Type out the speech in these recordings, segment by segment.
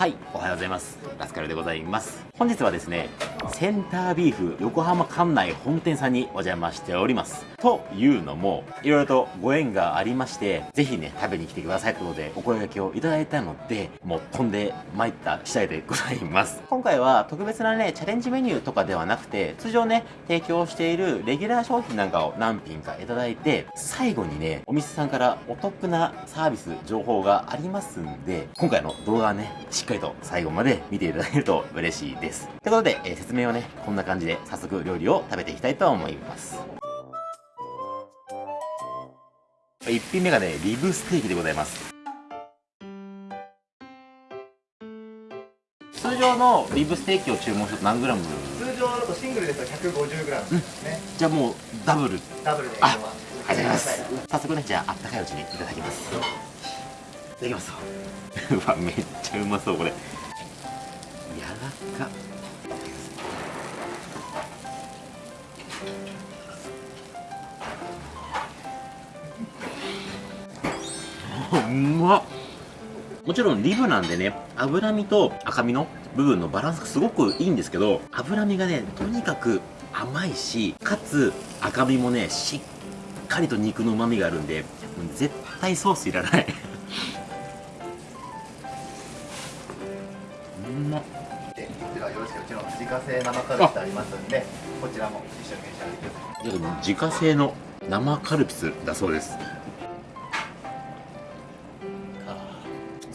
はい。おはようございます。ラスカルでございます。本日はですねセンタービーフ横浜館内本店さんにお邪魔しております。というのもいろいろとご縁がありましてぜひね食べに来てくださいということでお声掛けをいただいたのでもう飛んで参った次第でございます。今回は特別なねチャレンジメニューとかではなくて通常ね提供しているレギュラー商品なんかを何品かいただいて最後にねお店さんからお得なサービス情報がありますんで今回の動画はねしっかりと最後まで見ていただけると嬉しいです。ということで、えー説明をねこんな感じで早速料理を食べていきたいと思います。1品目がねリブステーキでございます。通常のリブステーキを注文すると何グラム？通常だとシングルですと 150g ですね、じゃあもうダブル。ダブルであありがとうございます。早速ねじゃああったかいうちにいただきます。いただきます うわめっちゃうまそうこれうまっ。もちろんリブなんでね脂身と赤身の部分のバランスがすごくいいんですけど脂身がねとにかく甘いしかつ赤身もねしっかりと肉の旨味があるんで絶対ソースいらない。うまっ。でこちらよろしくうちの自家製生カルビスありますんでこちらも一緒に召し上がってください。でも自家製の生カルピスだそうです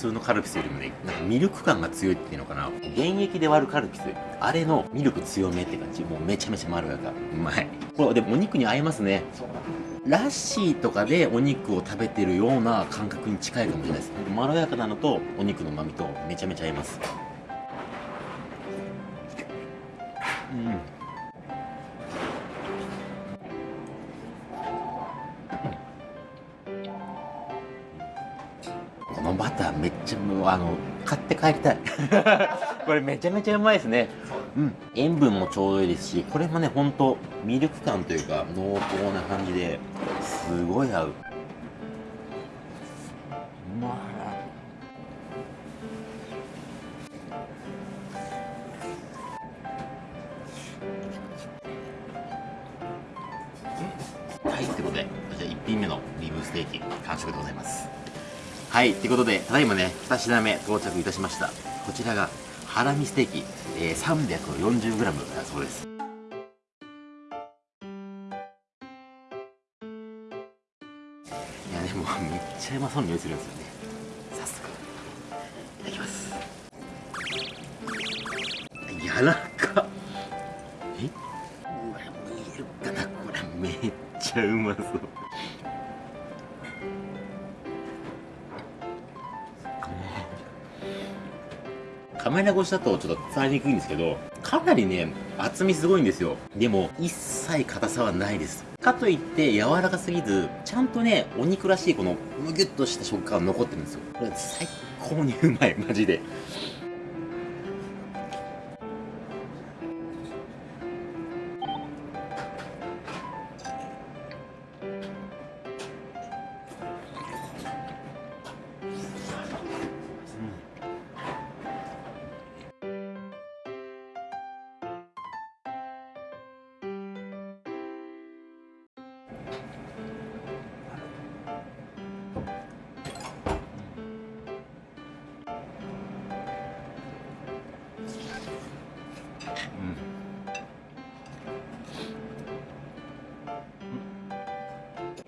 通のカルピスよりもねなんかミルク感が強いっていうのかな。原液で割るカルピスあれのミルク強めって感じ。もうめちゃめちゃまろやか。うまい。これでもお肉に合いますね。ラッシーとかでお肉を食べてるような感覚に近いかもしれないです。まろやかなのとお肉の旨味とめちゃめちゃ合いますあの買って帰りたい。これめちゃめちゃうまいですね。うん。塩分もちょうどいいですしこれもねほんとミルク感というか濃厚な感じですごい合うはい、ということで、ただいまね、2品目到着いたしました。こちらが、ハラミステーキ、えー、340g だそうです。いや、でも、めっちゃうまそうな匂いするんですよね。早速、いただきます。柔らかっえ？うわ見えるかな？これめっちゃうまそうカメラ越しだとちょっと伝わりにくいんですけどかなりね厚みすごいんですよ。でも一切硬さはないです。かといって柔らかすぎずちゃんとねお肉らしいこのむぎゅっとした食感残ってるんですよ。これ最高にうまいマジで。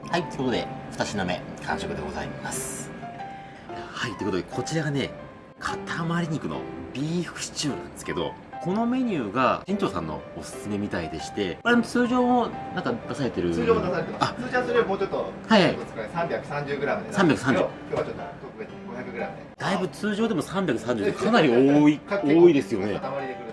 はい、ということで、2品目、完食でございます。はい、ということで、こちらがね、塊肉のビーフシチューなんですけど、このメニューが店長さんのおすすめみたいでして、これ通常もなんか出されてる通常出されてます。あ、通常はそれもうちょっとはいはい。ちょっと少ない 330g で330今日はちょっと特別 500g で。だいぶ通常でも330でかなり多い、多いですよね。塊で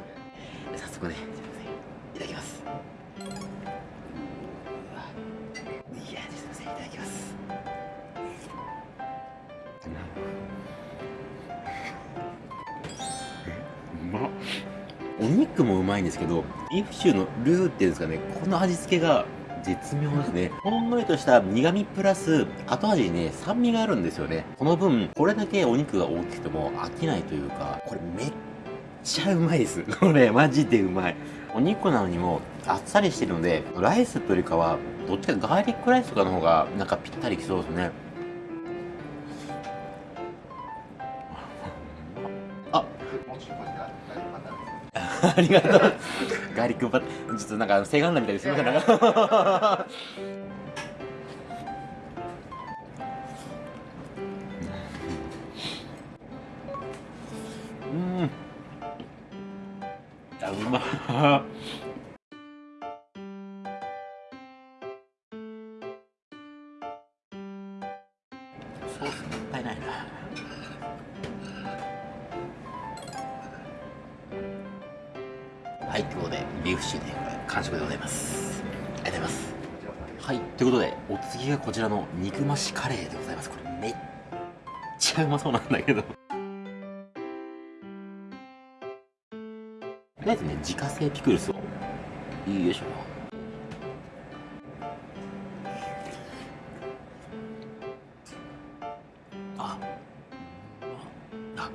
お肉もうまいんですけどビーフシューのルーっていうんですかねこの味付けが絶妙ですね。ほんのりとした苦味プラス、後味にね、酸味があるんですよね。この分、これだけお肉が大きくても飽きないというか、これめっちゃうまいです。これ、マジでうまい。お肉なのにもあっさりしてるので、ライスというよりかは、どっちかガーリックライスとかの方が、なんかぴったりきそうですね。あっ、ありがとう。ガーリックバちょっとなんか、セガンダみたいですみません。なんかうん。あ、うまっ。ソースもったいないな。ビーフシチューね、これ、完食でございます。ありがとうございます。はい、ということで、お次がこちらの肉増しカレーでございます。これ、めっちゃうまそうなんだけど。とりあえずね、自家製ピクルスを。よいしょ。あ、あ、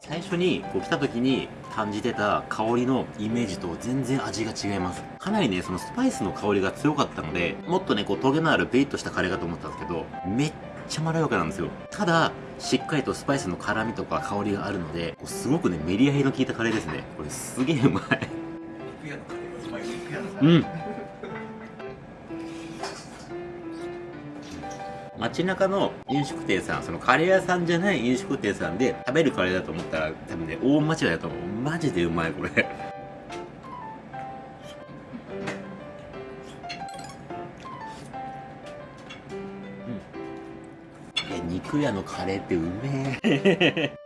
最初にこう来た時に感じてた香りのイメージと全然味が違います。かなりねそのスパイスの香りが強かったのでもっとねこうトゲのあるペリッとしたカレーかと思ったんですけどめっちゃまろやかなんですよ。ただしっかりとスパイスの辛みとか香りがあるのでこうすごくねメリハリの効いたカレーですね。これすげえうまい。うん街中の飲食店さん、そのカレー屋さんじゃない飲食店さんで食べるカレーだと思ったら多分ね、大間違いだと思う。マジでうまい、これ。肉屋のカレーってうめえ。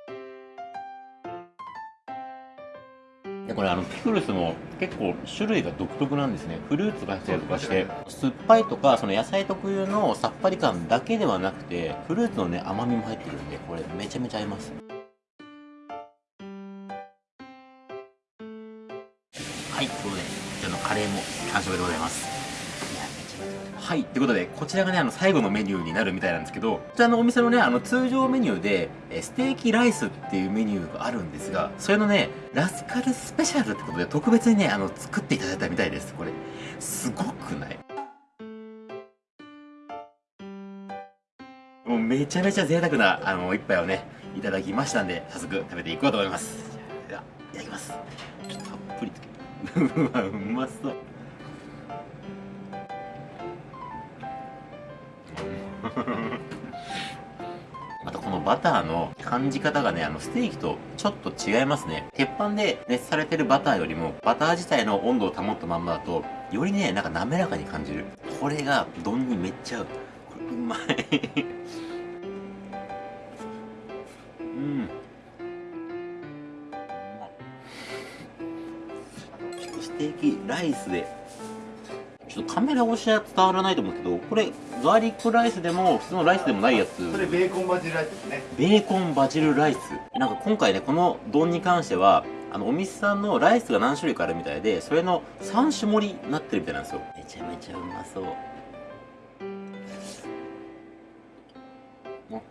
これあのピクルスも結構種類が独特なんですね。フルーツが入ったりとかして酸っぱいとかその野菜特有のさっぱり感だけではなくてフルーツのね甘みも入ってるんでこれめちゃめちゃ合います。はいということでこちらのカレーも完食でございます。はい。ということで、こちらがね、あの、最後のメニューになるみたいなんですけど、こちらのお店のね、あの、通常メニューで、えステーキライスっていうメニューがあるんですが、それのね、ラスカルスペシャルってことで、特別にね、あの、作っていただいたみたいです。これ、すごくない？もうめちゃめちゃ贅沢な、あの、一杯をね、いただきましたんで、早速食べていこうと思います。では、いただきます。ちょっとたっぷりつけて。うわ、うまそう。バターの感じ方がね、あのステーキとちょっと違いますね。鉄板で熱されてるバターよりも、バター自体の温度を保ったまんまだと、よりね、なんか滑らかに感じる。これが丼にめっちゃ合う。これうまい。うん。ステーキライスでちょっとカメラ越しは伝わらないと思うけどこれガーリックライスでも普通のライスでもないやつ。それベーコンバジルライスですね。ベーコンバジルライス。なんか今回ねこの丼に関してはあのお店さんのライスが何種類かあるみたいでそれの3種盛りになってるみたいなんですよ。めちゃめちゃうまそう。お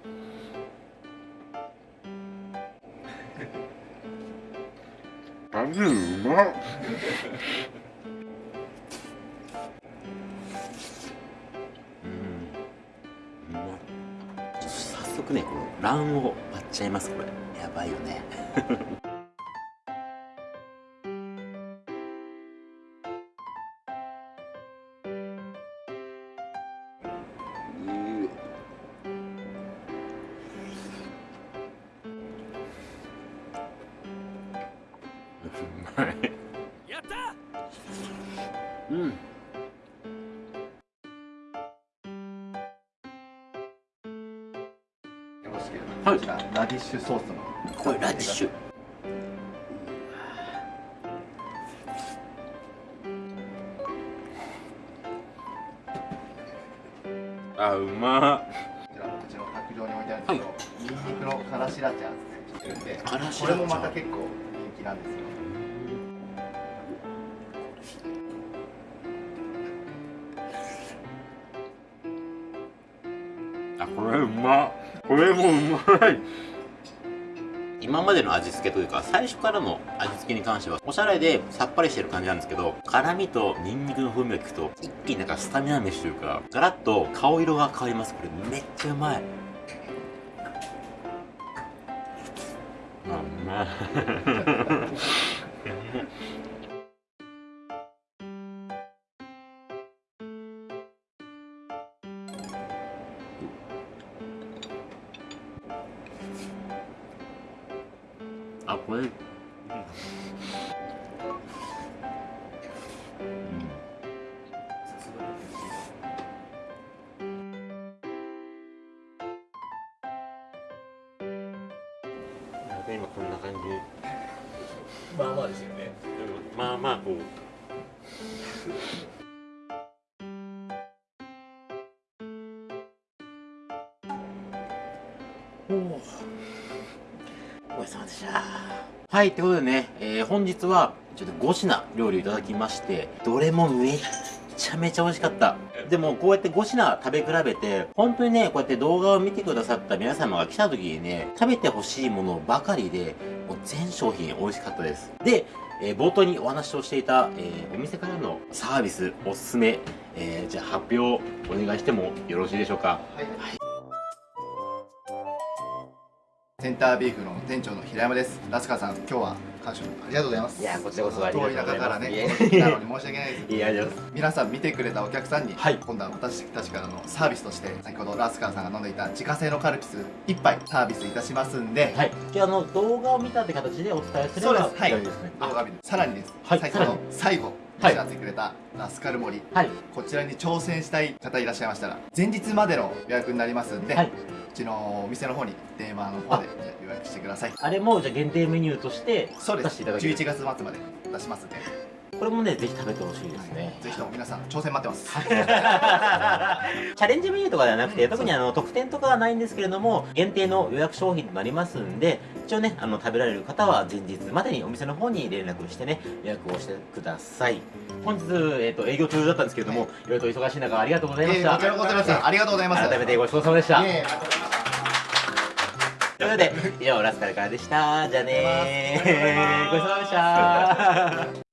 バジルうまっ速ねこの卵黄割っちゃいますこれ。やばいよね。うーうまいはい、ラディッシュソースの。これラディッシュ。あ、うま。こちらうちの卓上に置いてあるんですけど、ニンニクのからしらチャー作ってるんでこれもまた結構人気なんですよ。あ、これうま。っこれもうまい。今までの味付けというか最初からの味付けに関してはおしゃれでさっぱりしてる感じなんですけど辛味とニンニクの風味が効くと一気になんかスタミナ飯というかガラッと顔色が変わります。これめっちゃうまい。あうまい あこれ、うん。なんか今こんな感じまあまあですよね。うん。まあまあこう。おおごちそうさまでした。はいということでね、えー本日はちょっと5品料理をいただきましてどれもめっちゃめちゃ美味しかった。でもこうやって5品食べ比べて本当にねこうやって動画を見てくださった皆様が来た時にね食べてほしいものばかりでもう全商品美味しかったです。でえー冒頭にお話をしていた、えーお店からのサービスおすすめ、えーじゃあ発表お願いしてもよろしいでしょうか？はい、センタービーフの店長の平山です。ラスカさん今日は感謝ありがとうございます。いやこちらこそありがとうございます。遠い中からねいえ来たのに申し訳ないです。いや皆さん見てくれたお客さんに、はい。今度は私たちからのサービスとして先ほどラスカーさんが飲んでいた自家製のカルピス1杯サービスいたしますんで、はい。じゃああの動画を見たって形でお伝えすればそうです。はい。大丈夫ですね。動画見てさらにです、はい。先ほど最後はい。おっしゃってくれたラスカル森。はい。こちらに挑戦したい方いらっしゃいましたら前日までの予約になりますんで、はい。うちのお店の方に電話の方で予約してください。あれもじゃあ限定メニューとしてそうです。出していただける。11月末まで出しますんで、これもねぜひ食べてほしいですね。ぜひとも皆さん挑戦待ってます、チャレンジメニューとかではなくて、特にあの特典とかはないんですけれども、限定の予約商品となりますんで、一応ね、あの食べられる方は前日までにお店の方に連絡してね、予約をしてください。本日、えっ、と、営業中だったんですけれども、いろいろと忙しい中ありがとうございました。えーこちらこそですありがとうございます改めてごちそうさまでした。ということで、以上、ラスカルからでした。じゃあねー。ごちそうさまでした。